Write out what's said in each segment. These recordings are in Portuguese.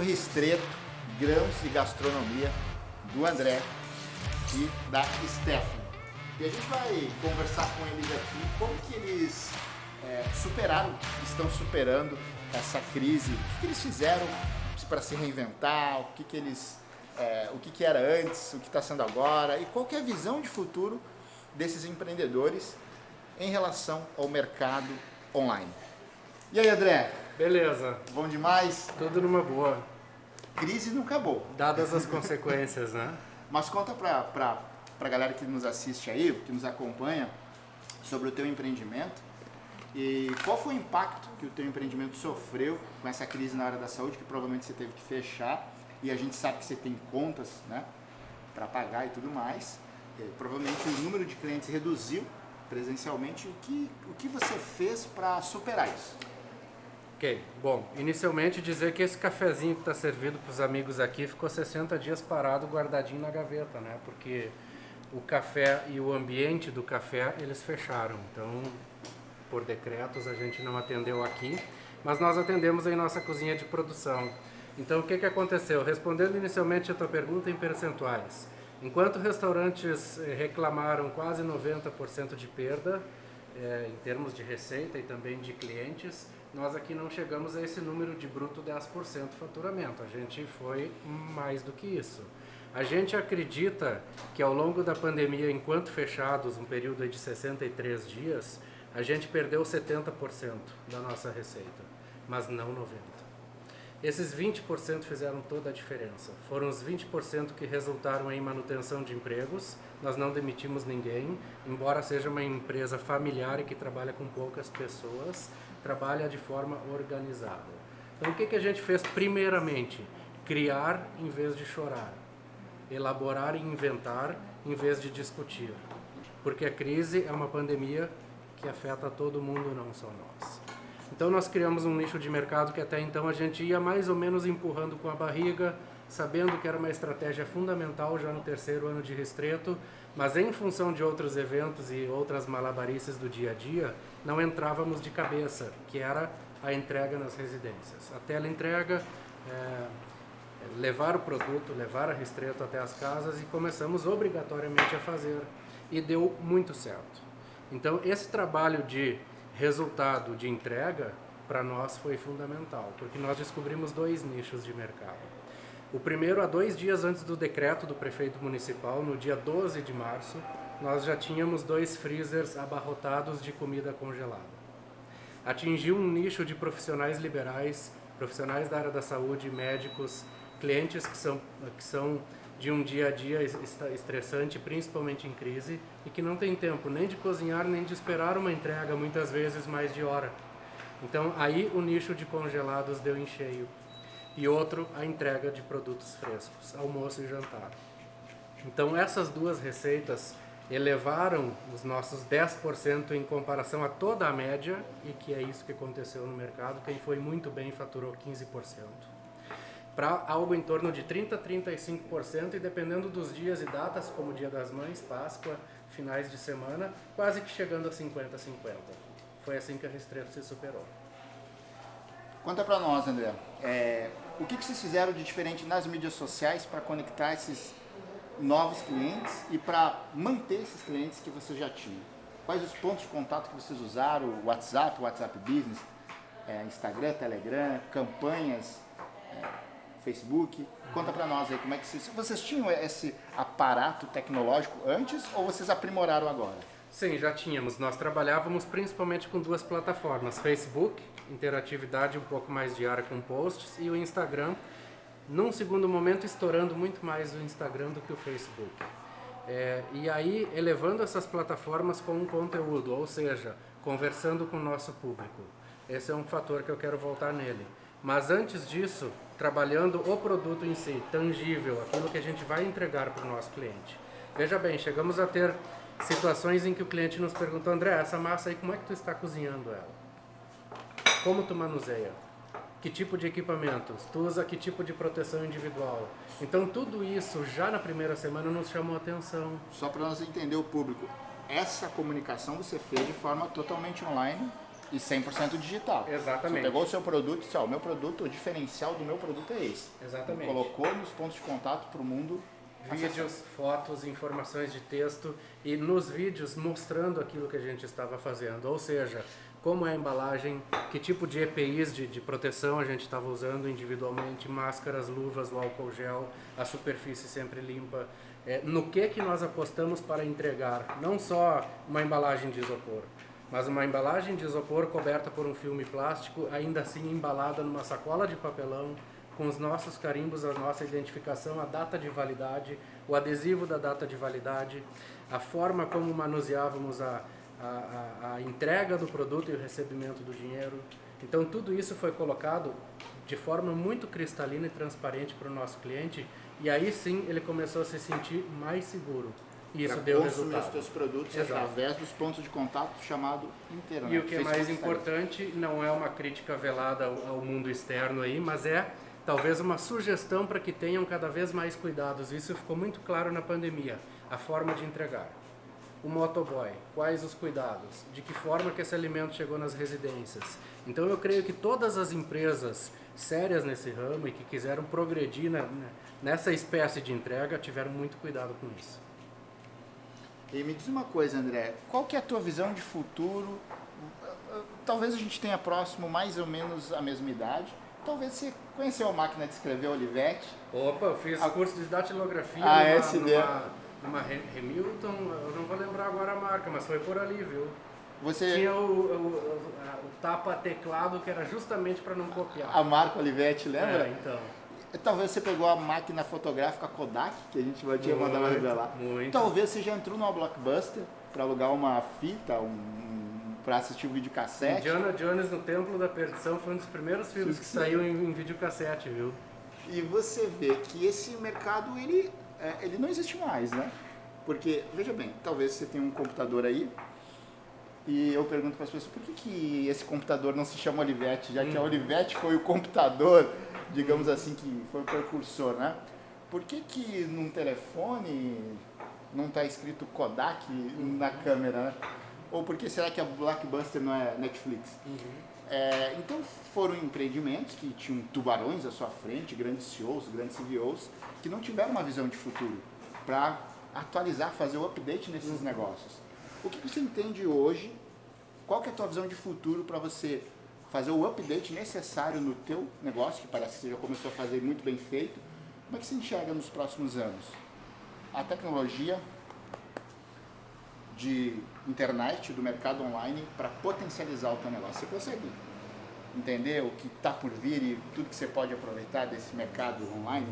no Ristreto, Grãos e Gastronomia, do André e da Stephanie. E a gente vai conversar com eles aqui como que eles é, superaram, estão superando essa crise, o que, que eles fizeram para se reinventar, o que, que eles. É, o que, que era antes, o que está sendo agora e qual que é a visão de futuro desses empreendedores em relação ao mercado online. E aí, André? Beleza. Bom demais? Tudo numa boa. Crise não acabou. Dadas as consequências, né? Mas conta para a galera que nos assiste aí, que nos acompanha, sobre o teu empreendimento e qual foi o impacto que o teu empreendimento sofreu com essa crise na área da saúde, que provavelmente você teve que fechar e a gente sabe que você tem contas né, para pagar e tudo mais. E, provavelmente o número de clientes reduziu presencialmente. O que, o que você fez para superar isso? Ok, bom, inicialmente dizer que esse cafezinho que está servido para os amigos aqui ficou 60 dias parado, guardadinho na gaveta, né? Porque o café e o ambiente do café, eles fecharam. Então, por decretos, a gente não atendeu aqui, mas nós atendemos em nossa cozinha de produção. Então, o que, que aconteceu? Respondendo inicialmente a tua pergunta em percentuais. Enquanto restaurantes eh, reclamaram quase 90% de perda, é, em termos de receita e também de clientes, nós aqui não chegamos a esse número de bruto 10% faturamento. A gente foi mais do que isso. A gente acredita que ao longo da pandemia, enquanto fechados, um período de 63 dias, a gente perdeu 70% da nossa receita, mas não 90%. Esses 20% fizeram toda a diferença. Foram os 20% que resultaram em manutenção de empregos. Nós não demitimos ninguém, embora seja uma empresa familiar e que trabalha com poucas pessoas, trabalha de forma organizada. Então o que, que a gente fez primeiramente? Criar em vez de chorar. Elaborar e inventar em vez de discutir. Porque a crise é uma pandemia que afeta todo mundo, não só nós. Então nós criamos um nicho de mercado que até então a gente ia mais ou menos empurrando com a barriga, sabendo que era uma estratégia fundamental já no terceiro ano de Restreto, mas em função de outros eventos e outras malabarices do dia a dia, não entrávamos de cabeça, que era a entrega nas residências. A teleentrega, é, levar o produto, levar a Restreto até as casas e começamos obrigatoriamente a fazer. E deu muito certo. Então, esse trabalho de resultado de entrega, para nós foi fundamental, porque nós descobrimos dois nichos de mercado. O primeiro, há dois dias antes do decreto do prefeito municipal, no dia 12 de março, nós já tínhamos dois freezers abarrotados de comida congelada. Atingiu um nicho de profissionais liberais, profissionais da área da saúde, médicos, clientes que são, que são de um dia a dia estressante, principalmente em crise, e que não tem tempo nem de cozinhar, nem de esperar uma entrega, muitas vezes mais de hora. Então aí o nicho de congelados deu em cheio. E outro, a entrega de produtos frescos, almoço e jantar. Então essas duas receitas elevaram os nossos 10% em comparação a toda a média, e que é isso que aconteceu no mercado. Quem foi muito bem faturou 15% para algo em torno de 30% a 35% e dependendo dos dias e datas, como Dia das Mães, Páscoa, finais de semana, quase que chegando a 50% a 50%. Foi assim que a Restreto se superou. Conta para nós, André, é, o que, que vocês fizeram de diferente nas mídias sociais para conectar esses novos clientes e para manter esses clientes que vocês já tinham? Quais os pontos de contato que vocês usaram? WhatsApp, WhatsApp Business, é, Instagram, Telegram, campanhas, é, Facebook. Conta para nós aí como é que vocês, vocês tinham esse aparato tecnológico antes ou vocês aprimoraram agora? Sim, já tínhamos. Nós trabalhávamos principalmente com duas plataformas, Facebook, interatividade um pouco mais diária com posts, e o Instagram, num segundo momento estourando muito mais o Instagram do que o Facebook. É, e aí elevando essas plataformas com um conteúdo, ou seja, conversando com o nosso público. Esse é um fator que eu quero voltar nele. Mas antes disso, trabalhando o produto em si, tangível, aquilo que a gente vai entregar para o nosso cliente. Veja bem, chegamos a ter situações em que o cliente nos perguntou, André, essa massa aí, como é que tu está cozinhando ela? Como tu manuseia? Que tipo de equipamentos? Tu usa que tipo de proteção individual? Então tudo isso já na primeira semana nos chamou a atenção. Só para nós entender o público, essa comunicação você fez de forma totalmente online E 100% digital. Exatamente. Você pegou o seu produto e disse, ó, o meu produto, o diferencial do meu produto é esse. Exatamente. Colocou nos pontos de contato para o mundo Vídeos, fotos, informações de texto e nos vídeos mostrando aquilo que a gente estava fazendo. Ou seja, como é a embalagem, que tipo de EPIs de, de proteção a gente estava usando individualmente, máscaras, luvas, o álcool gel, a superfície sempre limpa, é, no que que nós apostamos para entregar, não só uma embalagem de isopor, mas uma embalagem de isopor coberta por um filme plástico, ainda assim embalada numa sacola de papelão, com os nossos carimbos, a nossa identificação, a data de validade, o adesivo da data de validade, a forma como manuseávamos a, a, a, entrega do produto e o recebimento do dinheiro. Então tudo isso foi colocado de forma muito cristalina e transparente para o nosso cliente e aí sim ele começou a se sentir mais seguro. E isso deu resultado. os seus produtos Exato. através dos pontos de contato chamado internet. E o que é mais importante não é uma crítica velada ao, ao mundo externo aí, mas é talvez uma sugestão para que tenham cada vez mais cuidados. Isso ficou muito claro na pandemia, a forma de entregar. O motoboy, quais os cuidados? De que forma que esse alimento chegou nas residências? Então eu creio que todas as empresas sérias nesse ramo e que quiseram progredir na- nessa espécie de entrega tiveram muito cuidado com isso. E me diz uma coisa, André, qual que é a tua visão de futuro? Talvez a gente tenha próximo mais ou menos a mesma idade. Talvez você conheceu a máquina de escrever Olivetti. Opa, eu fiz A- curso de datilografia Ah, numa, ideia. numa, numa Hamilton, eu não vou lembrar agora a marca, mas foi por ali, viu? Você, Tinha o, o, o- a- tapa-teclado que era justamente para não copiar. a marca Olivetti, lembra? É, então. Talvez você pegou a máquina fotográfica Kodak, que a gente vai mandado Muito, revelar. muito. Talvez você já entrou numa Blockbuster para alugar uma fita, um, para assistir o videocassete. Indiana Jones no Templo da Perdição foi um dos primeiros filmes que saiu em, em videocassete, viu? E você vê que esse mercado ele, é, ele não existe mais, né? Porque, veja bem, talvez você tenha um computador aí e eu pergunto para as pessoas por que, que esse computador não se chama Olivetti, já que a Olivetti foi o computador, digamos assim, que foi o precursor, né? Por que, que num telefone não está escrito Kodak na câmera, né? Ou por que será que a Blockbuster não é Netflix? É, então foram empreendimentos que tinham tubarões à sua frente, grandes CEOs, grandes CVOs, que não tiveram uma visão de futuro para atualizar, fazer o update nesses negócios. O que você entende hoje? Qual é a tua visão de futuro para você fazer o update necessário no teu negócio, que parece que você já começou a fazer muito bem feito? Como é que você enxerga nos próximos anos? A tecnologia de internet, do mercado online, para potencializar o teu negócio. Você consegue entender o que está por vir e tudo que você pode aproveitar desse mercado online?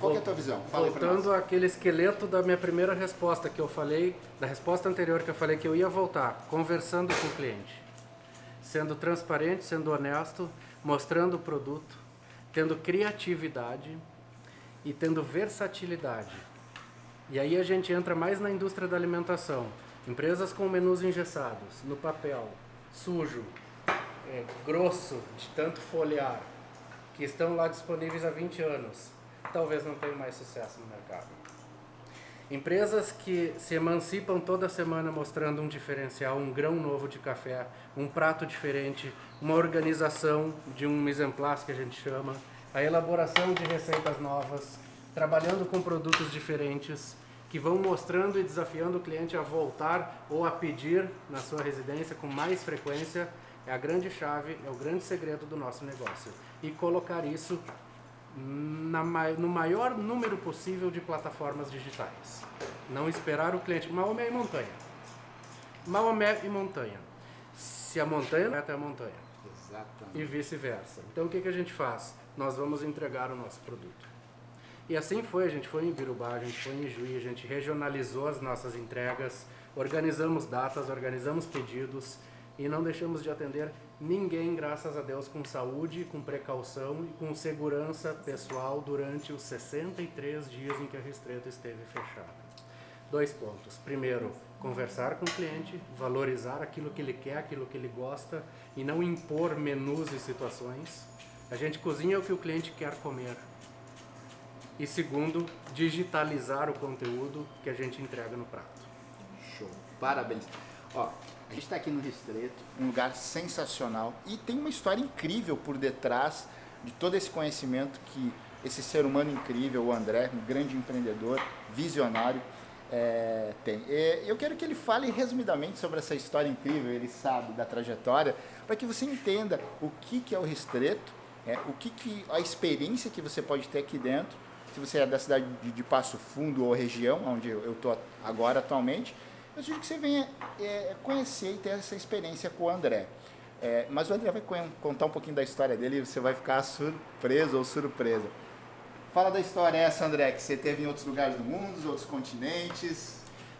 Qual é a tua visão? Fala. Voltando àquele esqueleto da minha primeira resposta que eu falei, da resposta anterior que eu falei que eu ia voltar, conversando com o cliente, sendo transparente, sendo honesto, mostrando o produto, tendo criatividade e tendo versatilidade. E aí a gente entra mais na indústria da alimentação. Empresas com menus engessados, no papel, sujo, é, grosso, de tanto folhear, que estão lá disponíveis há 20 anos, talvez não tenham mais sucesso no mercado. Empresas que se emancipam toda semana mostrando um diferencial, um grão novo de café, um prato diferente, uma organização de um mise en place que a gente chama, a elaboração de receitas novas, trabalhando com produtos diferentes, que vão mostrando e desafiando o cliente a voltar ou a pedir na sua residência com mais frequência, é a grande chave, é o grande segredo do nosso negócio. E colocar isso na no maior número possível de plataformas digitais. Não esperar o cliente. Maomé e montanha. Maomé e montanha. Se a montanha vai até a montanha. Exatamente. E vice-versa. Então o que, que a gente faz? Nós vamos entregar o nosso produto. E assim foi, a gente foi em Birubá, a gente foi em Juí, a gente regionalizou as nossas entregas, organizamos datas, organizamos pedidos e não deixamos de atender ninguém, graças a Deus, com saúde, com precaução e com segurança pessoal durante os 63 dias em que a Ristreto esteve fechada. Dois pontos. Primeiro, conversar com o cliente, valorizar aquilo que ele quer, aquilo que ele gosta e não impor menus e situações. A gente cozinha o que o cliente quer comer. E segundo, digitalizar o conteúdo que a gente entrega no prato. Show. Parabéns. Ó, A gente está aqui no Ristreto, um lugar sensacional e tem uma história incrível por detrás de todo esse conhecimento que esse ser humano incrível, o André, um grande empreendedor, visionário, é, tem. E eu quero que ele fale resumidamente sobre essa história incrível, ele sabe da trajetória, para que você entenda o que, que é o Ristreto, é, o que, que a experiência que você pode ter aqui dentro, se você é da cidade de, de Passo Fundo ou região, onde eu estou agora atualmente, eu sugiro que você venha é, conhecer e ter essa experiência com o André. É, mas o André vai contar um pouquinho da história dele e você vai ficar surpreso ou surpresa. Fala da história essa, André, que você teve em outros lugares do mundo, outros continentes.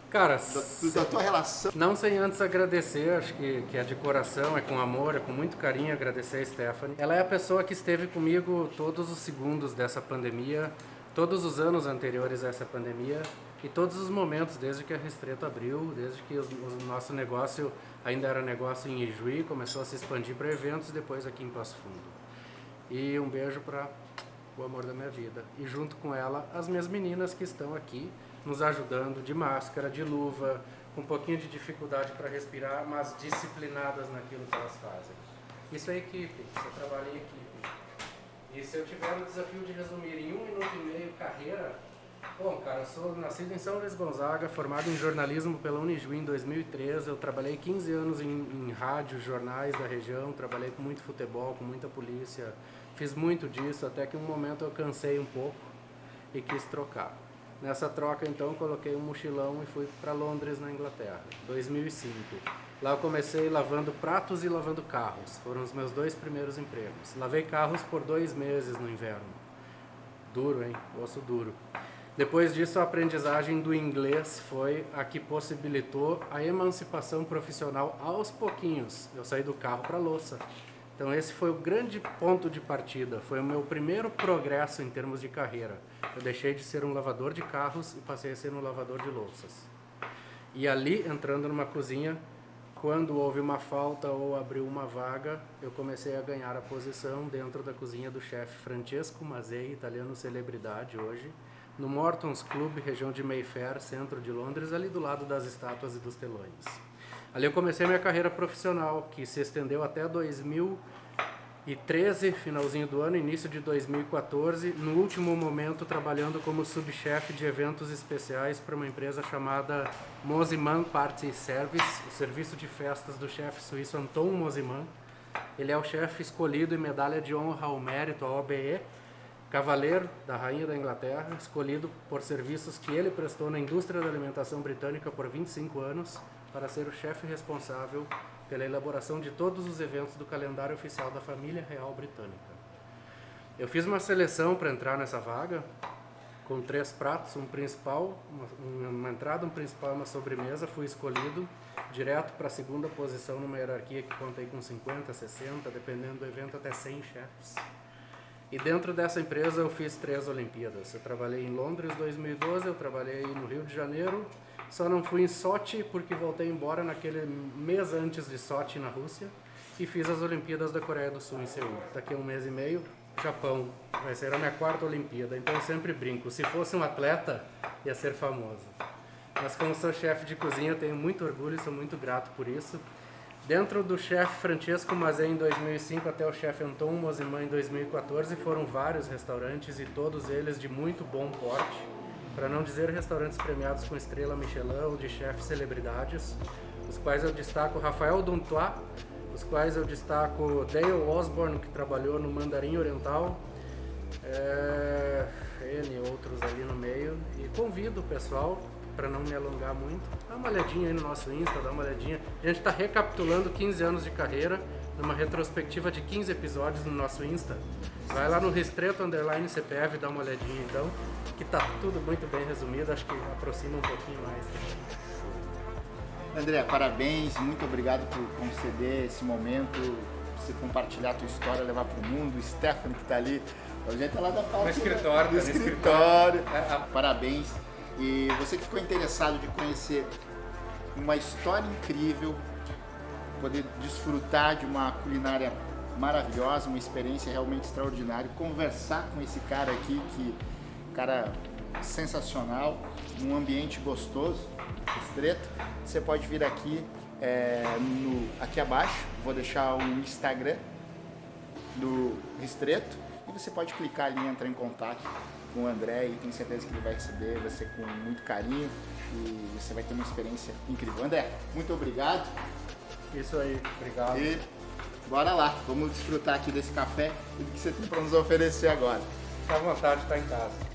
Cara, da, da tua relação. Não sem antes agradecer, acho que, que é de coração, é com amor, é com muito carinho agradecer a Stephanie. Ela é a pessoa que esteve comigo todos os segundos dessa pandemia, todos os anos anteriores a essa pandemia e todos os momentos, desde que a Restreto abriu, desde que o, nosso negócio ainda era negócio em Ijuí, começou a se expandir para eventos, depois aqui em Passo Fundo. E um beijo para o amor da minha vida. E junto com ela, as minhas meninas que estão aqui nos ajudando de máscara, de luva, com um pouquinho de dificuldade para respirar, mas disciplinadas naquilo que elas fazem. Isso é equipe, isso é trabalho em equipe. E se eu tiver o desafio de resumir em um minuto e meio carreira, Bom, cara, eu sou nascido em São Luís Gonzaga, formado em jornalismo pela Unijuí em 2013. Eu trabalhei 15 anos em, em rádio, jornais da região, trabalhei com muito futebol, com muita polícia. Fiz muito disso, até que um momento eu cansei um pouco e quis trocar. Nessa troca, então, coloquei um mochilão e fui para Londres, na Inglaterra, 2005. Lá eu comecei lavando pratos e lavando carros. Foram os meus dois primeiros empregos. Lavei carros por dois meses no inverno. Duro, hein? Osso duro. Depois disso, a aprendizagem do inglês foi a que possibilitou a emancipação profissional aos pouquinhos. Eu saí do carro para a louça. Então esse foi o grande ponto de partida, foi o meu primeiro progresso em termos de carreira. Eu deixei de ser um lavador de carros e passei a ser um lavador de louças. E ali, entrando numa cozinha, quando houve uma falta ou abriu uma vaga, eu comecei a ganhar a posição dentro da cozinha do chefe Francesco Mazei, italiano celebridade hoje, no Morton's Club, região de Mayfair, centro de Londres, ali do lado das estátuas e dos telões. Ali eu comecei minha carreira profissional, que se estendeu até 2013, finalzinho do ano, início de 2014, no último momento trabalhando como subchefe de eventos especiais para uma empresa chamada Mosiman Party Service, o serviço de festas do chefe suíço Anton Mosiman. Ele é o chefe escolhido e medalha de honra ao mérito, a OBE, cavaleiro da Rainha da Inglaterra, escolhido por serviços que ele prestou na indústria da alimentação britânica por 25 anos para ser o chefe responsável pela elaboração de todos os eventos do calendário oficial da família real britânica. Eu fiz uma seleção para entrar nessa vaga, com três pratos, um principal, uma, uma entrada, um principal e uma sobremesa, fui escolhido direto para a segunda posição numa hierarquia que contei com 50, 60, dependendo do evento, até 100 chefes. E dentro dessa empresa eu fiz três Olimpíadas. Eu trabalhei em Londres 2012, eu trabalhei no Rio de Janeiro, só não fui em Sochi porque voltei embora naquele mês antes de Sochi na Rússia e fiz as Olimpíadas da Coreia do Sul em Seul. Daqui a um mês e meio, Japão. Vai ser a minha quarta Olimpíada, então eu sempre brinco. Se fosse um atleta, ia ser famoso. Mas como sou chefe de cozinha, tenho muito orgulho e sou muito grato por isso. Dentro do chefe Francesco Mazé em 2005 até o chefe Anton Mosimã em 2014 foram vários restaurantes e todos eles de muito bom porte, para não dizer restaurantes premiados com estrela Michelin ou de chefes celebridades, os quais eu destaco Rafael Dontois, os quais eu destaco Dale Osborne, que trabalhou no Mandarim Oriental, é, N outros ali no meio, e convido o pessoal para não me alongar muito, dá uma olhadinha aí no nosso Insta, dá uma olhadinha. A gente está recapitulando 15 anos de carreira, numa retrospectiva de 15 episódios no nosso Insta. Vai lá no Restreto Underline CPF, dá uma olhadinha então, que tá tudo muito bem resumido, acho que aproxima um pouquinho mais. André, parabéns, muito obrigado por conceder esse momento, você compartilhar a tua história, levar para o mundo. O Stephanie que está ali, a gente tá lá da parte no escritório, do tá escritório. escritório. Parabéns. E você que ficou interessado de conhecer uma história incrível, poder desfrutar de uma culinária maravilhosa, uma experiência realmente extraordinária, conversar com esse cara aqui, que cara sensacional, um ambiente gostoso, estreito, você pode vir aqui é, no, aqui abaixo, vou deixar o Instagram do Ristreto e você pode clicar ali e entrar em contato com o André e tenho certeza que ele vai receber você com muito carinho e você vai ter uma experiência incrível. André, muito obrigado. Isso aí, obrigado. E bora lá, vamos desfrutar aqui desse café e do que você tem para nos oferecer agora. Fica à vontade, está em casa.